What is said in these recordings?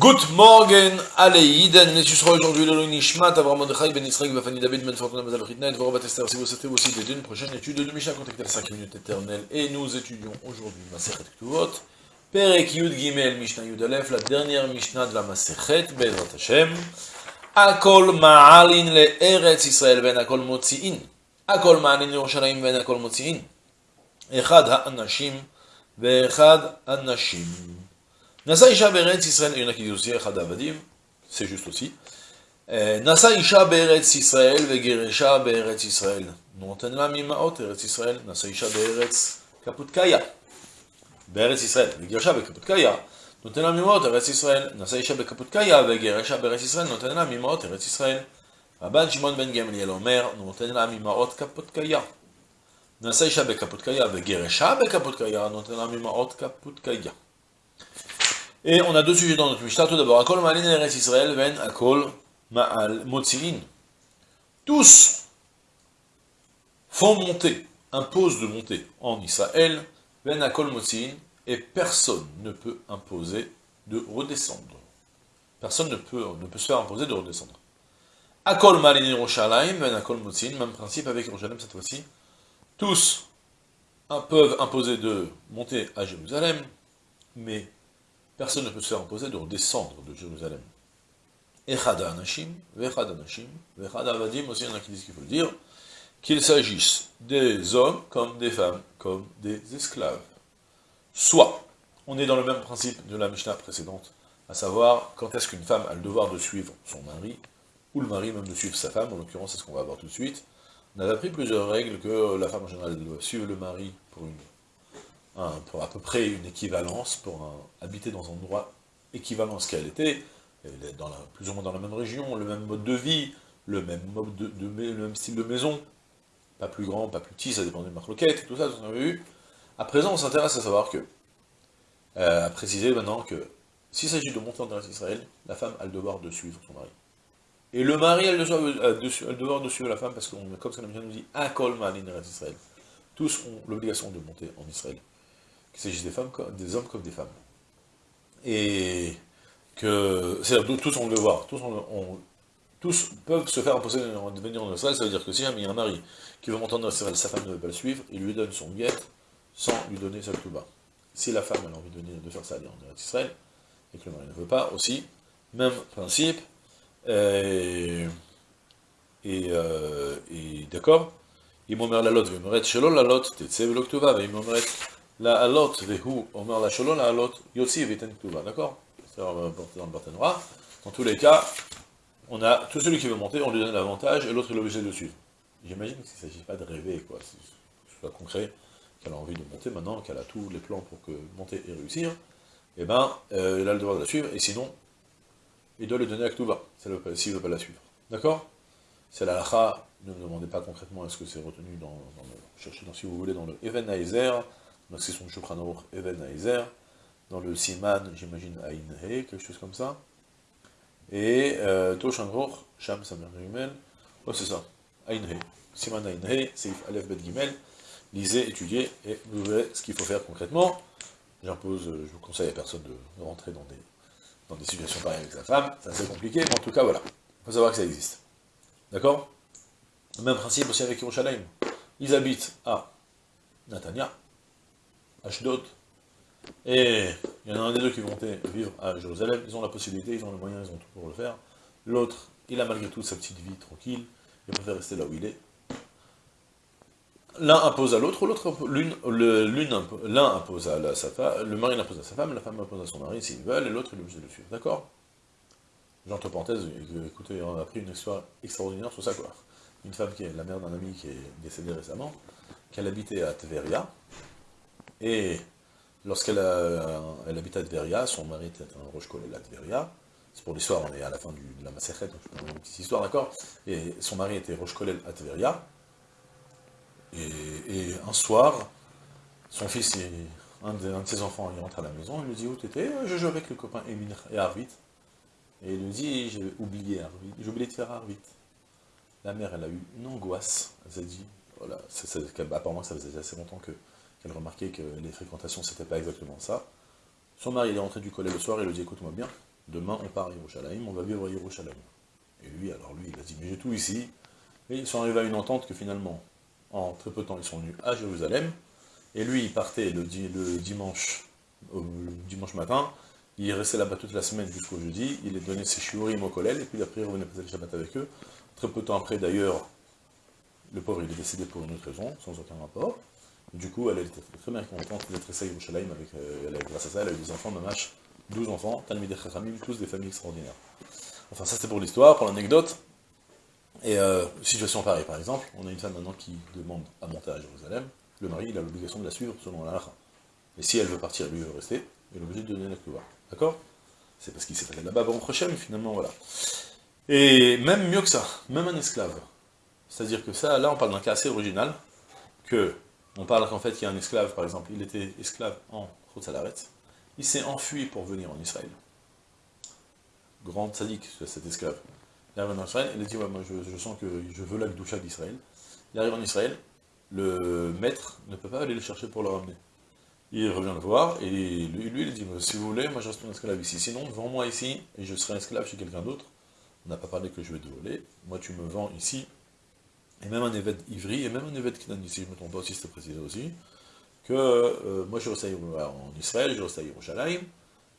Good morning, allez, Iden, mais tu seras aujourd'hui le Nishmat, Avram Mordechai, Ben Israël, Bafani David, Ben Fortuna, Mazal Ritna, et Vorah Batester, si vous aussi d'une prochaine étude de Mishnah, contactez la 5 minutes éternelles, et nous étudions aujourd'hui Ktuvot, Perek Yud Gimel, Mishnah Yud Aleph, la dernière Mishnah de la Masechet, Bezrat Hashem, Akol Ma'alin le Eretz Israël, Ben Akol Motzi'in, Akol Ma'alin Yerushalayim, Ben Akol Motzi'in, Echad HaAnashim, Ve'echad HaNashim, Nasa Isha Beretz Israël, il y en a qui disent aussi Echad Avadim, c'est juste aussi. Nasa Isha Beretz Israël, Vegeresha Beretz Israël. לה ממעות ארץ ישראל, נשא אישה בארץ קפוטקיה. בארץ ישראל, וגירשה בקפוטקיה, נותן לה ממעות ארץ ישראל, נשא אישה בקפוטקיה, וגירשה בארץ ישראל, נותן לה ממעות ארץ ישראל. רבן שמעון בן גמליאל אומר, נותן לה ממעות קפוטקיה. נשא אישה בקפוטקיה, וגירשה בקפוטקיה, נותן לה ממעות קפוטקיה. Et on a deux sujets dans notre Mishnah. Tout d'abord, Akol Ma'alin Eretz Israël, Ven Akol Ma'al Motzi'in. Tous font monter, imposent de monter en Israël, Ven Akol Motzi'in, et personne ne peut imposer de redescendre. Personne ne peut, ne peut se faire imposer de redescendre. Akol Ma'alin Yerushalayim, Ven Akol Motzi'in, même principe avec Yerushalayim cette fois-ci. Tous peuvent imposer de monter à Jérusalem, mais personne ne peut se faire imposer de redescendre de Jérusalem. Echad Anashim, Vechad Anashim, Vechad Avadim, aussi il y en a qui disent qu'il faut le dire, qu'il s'agisse des hommes comme des femmes, comme des esclaves. Soit, on est dans le même principe de la Mishnah précédente, à savoir, quand est-ce qu'une femme a le devoir de suivre son mari, ou le mari même de suivre sa femme, en l'occurrence c'est ce qu'on va voir tout de suite. On avait appris plusieurs règles que la femme en général doit suivre le mari pour une pour à peu près une équivalence, pour habiter dans un endroit équivalent à ce qu'elle était, plus ou moins dans la même région, le même mode de vie, le même style de maison, pas plus grand, pas plus petit, ça dépend des tout ça, tout ce qu'on avait vu. À présent, on s'intéresse à savoir que, euh, à préciser maintenant que, s'il s'agit de monter en terre Israël, la femme a le devoir de suivre son mari. Et le mari a le devoir de, suivre la femme, parce que, comme ça la nous dit, un kol ma'alin Israël. Tous ont l'obligation de monter en Israël qu'il s'agisse des femmes, des hommes comme des femmes. Et que, c'est-à-dire tous ont le devoir, tous, peuvent se faire imposer en Israël, ça veut dire que si jamais il y a un mari qui veut monter en Israël, sa femme ne veut pas le suivre, il lui donne son guette sans lui donner sa bas. Si la femme a envie de, faire ça, elle est en Israël, et que le mari ne veut pas aussi, même principe, et, et, euh, d'accord, il m'omer la lot, ve'moret shelo la lot, tetse ve'lo ktuva, ve'moret la alot vehu, omer la sholon, la alot yotzi viten ktuva, d'accord C'est dans le. Dans tous les cas, on a tout celui qui veut monter, on lui donne l'avantage, et l'autre est obligé de suivre. J'imagine qu'il ne s'agit pas de rêver, quoi, c'est soit concret, qu'elle a envie de monter maintenant, qu'elle a tous les plans pour que monter et réussir, eh ben, euh, il a le devoir de la suivre, et sinon, il doit le donner à Ktuva, s'il ne veut pas la suivre. D'accord C'est la lacha, ne me demandez pas concrètement est-ce que c'est retenu dans, le, cherchez dans, si vous voulez, dans le Even donc c'est son Shulchan Even Aizer, dans le Siman, j'imagine, Ain quelque chose comme ça. Et euh, Toshan Sham Samer Gimel, oh c'est ça, Ain Siman Ain He, Seif Aleph Bet Gimel, lisez, étudiez, et vous verrez ce qu'il faut faire concrètement. J'impose, euh, je vous conseille à personne de, rentrer dans des, dans des situations pareilles avec sa femme, c'est assez compliqué, mais en tout cas, voilà, il faut savoir que ça existe. D'accord? Même principe aussi avec Yerushalayim. Ils habitent à Natania, Ashdod, et il y en a un des deux qui vont vivre à Jérusalem, ils ont la possibilité, ils ont les moyens, ils ont tout pour le faire. L'autre, il a malgré tout sa petite vie tranquille, il préfère rester là où il est. L'un impose à l'autre, l'autre, l'un impose à sa femme, le mari impose à sa femme, la femme impose à son mari s'ils veulent, et l'autre il est obligé de le suivre, d'accord? J'entre parenthèse, écoutez, on a appris une histoire extraordinaire sur ça, quoi. Une femme qui est la mère d'un ami qui est décédé récemment, qu'elle habitait à Tveria, et lorsqu'elle elle habitait à Tveria, son mari était un roche à Tveria, c'est pour l'histoire, on est à la fin de la Masechet, donc je une petite histoire, d'accord? Et son mari était roche à Tveria, et, un soir, son fils, un de, ses enfants, il rentre à la maison, il lui dit, où t'étais? Je joue avec le copain Emile et Arvit. Et il lui dit, j'ai oublié j'ai oublié de faire Arvit. La mère, elle a eu une angoisse, elle s'est dit, voilà, apparemment ça faisait assez longtemps que qu'elle remarquait que les fréquentations, c'était pas exactement ça. Son mari, il est rentré du collet le soir, il lui dit, écoute-moi bien, demain on part à Yerushalayim, on va vivre à Yerushalayim. Et lui, alors lui, il a dit, mais j'ai tout ici. Et ils sont arrivés à une entente que finalement, en très peu de temps, ils sont venus à Jérusalem. Et lui, il partait le, dimanche, dimanche matin, il restait là-bas toute la semaine jusqu'au jeudi, il est donné ses shiurim au collège, et puis après il revenait passer le Shabbat avec eux. Très peu de temps après, d'ailleurs, le pauvre, il est décédé pour une autre raison, sans aucun rapport. Du coup, elle était très bien contente d'être à Yerushalayim avec, euh, grâce à ça, elle a eu des enfants, Mamash, 12 enfants, Talmideh Chachamim, tous des familles extraordinaires. Enfin, ça c'était pour l'histoire, pour l'anecdote. Et euh, situation pareille, par exemple, on a une femme maintenant qui demande à monter à Jérusalem, le mari, il a l'obligation de la suivre selon la Et si elle veut partir, lui veut rester, il est obligé de donner la pouvoir. D'accord? C'est parce qu'il s'est fait là-bas, bon, prochain, finalement, voilà. Et même mieux que ça, même un esclave. C'est-à-dire que ça, là, on parle d'un cas assez original, que on parle qu'en fait, il y a un esclave, par exemple, il était esclave en Salaret, il s'est enfui pour venir en Israël. Grand sadique, cet esclave. Il arrive en Israël, il dit, moi je, sens que je veux la doucha d'Israël. Il arrive en Israël, le maître ne peut pas aller le chercher pour le ramener. Il revient le voir, et lui, il dit, si vous voulez, moi je reste un esclave ici. Sinon, vends-moi ici, et je serai esclave chez quelqu'un d'autre. On n'a pas parlé que je vais te voler. Moi, tu me vends ici, et même un évêque ivri, et même un évêque qui ici, je ne me trompe pas aussi, c'était précisé aussi, que euh, moi je reste en Israël, je reste à Yerushalayim,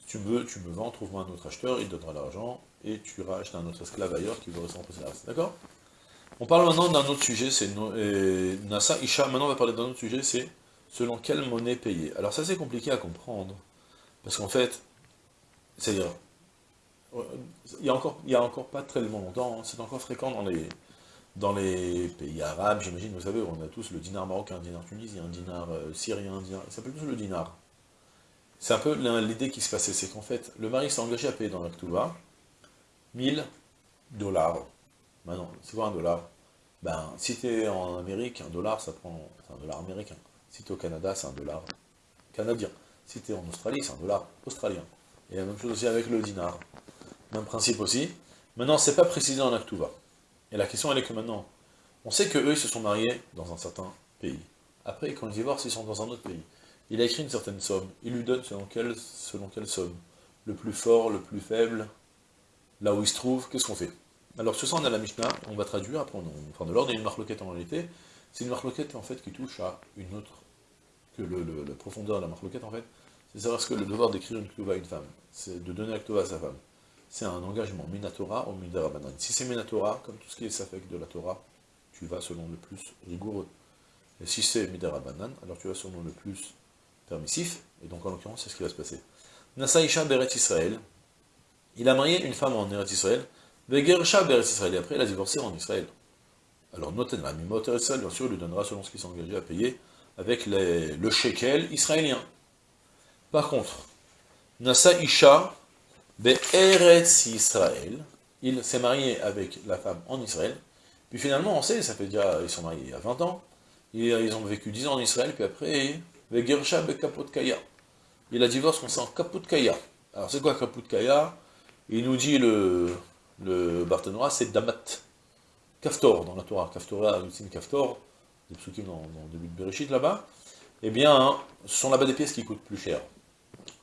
si tu veux, tu me vends, trouve-moi un autre acheteur, il donnera l'argent, et tu iras acheter un autre esclave ailleurs qui veut rester en reste. D'accord? On parle maintenant d'un autre sujet, c'est Nasa Isha, maintenant on va parler d'un autre sujet, c'est selon quelle monnaie payer. Alors ça c'est compliqué à comprendre, parce qu'en fait, c'est-à-dire, il y a a encore pas très longtemps, hein, c'est encore fréquent dans les, dans les pays arabes, j'imagine, vous savez, on a tous le dinar marocain, un dinar tunisien, un dinar euh, syrien, un dinar... ça s'appelle tous le dinar. C'est un peu l'idée qui se passait, c'est qu'en fait, le mari s'est engagé à payer dans l'Aktuba 1000 dollars. Maintenant, c'est quoi un dollar? Ben, si tu es en Amérique, un dollar, ça prend... C'est un dollar américain. Si tu es au Canada, c'est un dollar canadien. Si tu es en Australie, c'est un dollar australien. Et la même chose aussi avec le dinar. Même principe aussi. Maintenant, c'est pas précisé en Aktuba. Et la question, elle est que maintenant, on sait qu'eux, ils se sont mariés dans un certain pays. Après, quand ils divorcent, ils sont dans un autre pays. Il a écrit une certaine somme. Il lui donne selon quelle, selon quelle somme. Le plus fort, le plus faible, là où il se trouve, qu'est-ce qu'on fait? Alors, sur ça, on a la Mishnah, on va traduire, après, on, enfin, de l'ordre, il y a une marloquette en réalité. C'est une marloquette, en fait, qui touche à une autre, que le, la profondeur de la marloquette, en fait, c'est savoir ce que le devoir d'écrire une kluva à une femme, c'est de donner la kluva à sa femme c'est un engagement Minatora ou Midarabanan. Si c'est Minatora, comme tout ce qui est Safek de la Torah, tu vas selon le plus rigoureux. Et si c'est Midarabanan, alors tu vas selon le plus permissif, et donc en l'occurrence, c'est ce qui va se passer. Nasaïcha Beret Israël, il a marié une femme en Eretz Israël, Vegersha Beret Israël, et après il a divorcé en Israël. Alors Noten la Mimot Israël, bien sûr, il lui donnera selon ce qu'il s'est engagé à payer, avec le shekel israélien. Par contre, Nasaïcha Be'eretz Israël, il s'est marié avec la femme en Israël, puis finalement, on sait, ça fait déjà, ils sont mariés il y a 20 ans, ils ont vécu 10 ans en Israël, puis après, Ve'gersha Be'kapotkaya. Il a divorcé en Kapotkaya. Alors c'est quoi Kapotkaya Il nous dit le, le c'est Damat. Kaftor, dans la Torah. Kaftora, Yutzim Kaftor, des psukim dans, le début de Bereshit là-bas. Eh bien, ce sont là-bas des pièces qui coûtent plus cher.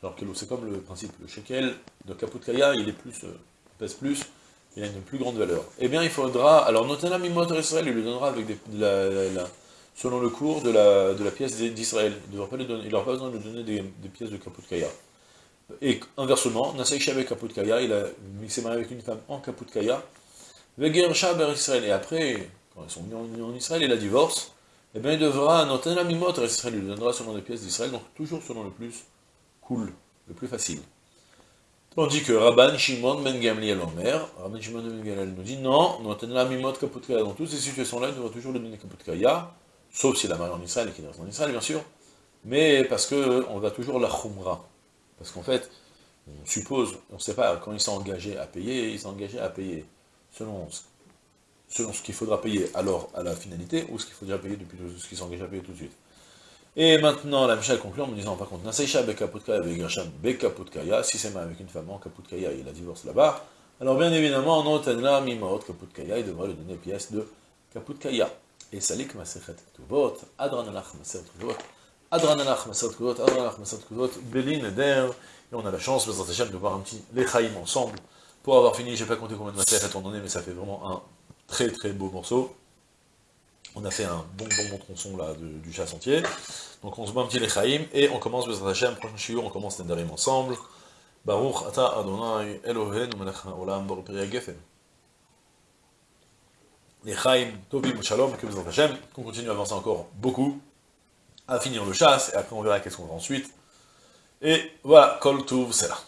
Alors que c'est comme le principe, le shekel de Kaputkaya, il est plus, euh, pèse plus, il a une plus grande valeur. Eh bien, il faudra, alors Notana Mimot Israël, il lui donnera avec des, selon le cours de la, pièce d'Israël. Il n'aura pas, pas besoin de lui donner des, pièces de Kaputkaya. Et inversement, Nasaïcha avec Kaputkaya, il, il s'est marié avec une femme en Kaputkaya, Vegersha Ber Israël, et après, quand ils sont venus en, Israël, et la divorce, eh bien, il devra, Notana Mimot Israël, il lui donnera selon les pièces d'Israël, donc toujours selon le plus le plus facile. Tandis que Rabban Shimon Ben Gamliel Omer, Rabban Shimon Ben Gamliel nous dit non, nous la mimot kaputkaya. Dans toutes ces situations-là, il devra toujours le donner kaputkaya, sauf s'il a marié en Israël et qu'il reste en Israël, bien sûr, mais parce que on va toujours la khumra. Parce qu'en fait, on suppose, on ne sait pas, quand il s'est engagé à payer, il s'est engagé à payer selon, selon ce qu'il faudra payer alors à la finalité, ou ce qu'il faudra payer depuis ce qu'il s'est engagé à payer tout de suite. Et maintenant, la Mishnah conclut en me disant, par contre, Naseisha bekaputkaya bekaputkaya, si c'est avec une femme en kaputkaya, il a divorce là-bas, alors bien évidemment, en otanla mimaot kaputkaya, il devrait lui donner pièce de kaputkaya. Et salik masechet tuvot, adranalach masechet tuvot, Adranalach Masad Kuzot, Adranalach Masad Kuzot, Belin Eder, et on a la chance, de voir un petit Lechaim ensemble, pour avoir fini, j'ai pas compté combien de matières on en est, mais ça fait vraiment un très très beau morceau. On a fait un bon bon bon tronçon là du chasse entier. Donc on se met un petit Lechaim, et on commence Bezrat Hashem, prochain shiur, on commence Nendarim ensemble. Baruch Ata Adonai Elohenu Melech Olam Baruch Peri Gefen. Lechaim Tovim Shalom, que Bezrat Hashem, qu'on continue à avancer encore beaucoup, à finir le chasse, et après on verra qu'est-ce qu'on va ensuite. Et voilà, Kol c'est là.